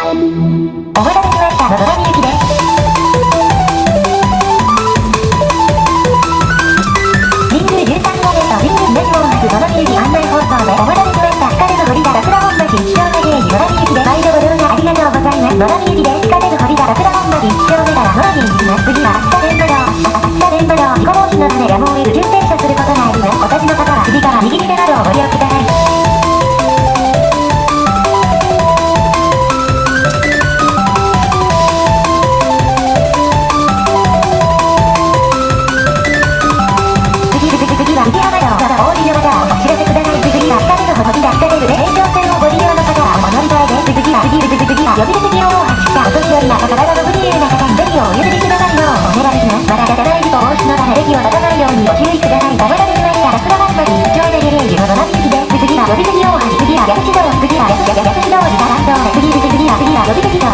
お待たせしましたのぞみゆきです。神宮13号目と神宮東門発のぞみゆき案内放送でお待たせしました。光の堀田桜本町一丁目芸人のぞみゆきで毎度ご乗車ありがとうございます。のぞみゆきです。光の堀田桜本町一丁目からノージーに行きます。次は秋田電馬道。秋田電馬道。事故防止のためやむを得ず急停車することがあります。お立ちの方は次から右手などをご利用ください。席を立たないようにご注意くださいがられました落馬バッタリー長蛇ゲレージの7匹です次は呼び次大橋次は逆指導次は逆逆逆指導次は乱動次次次は次は呼び次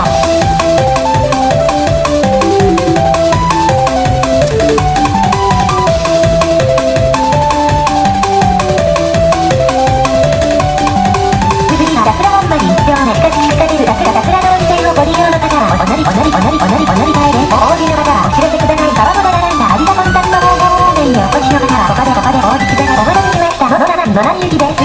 バラゆテです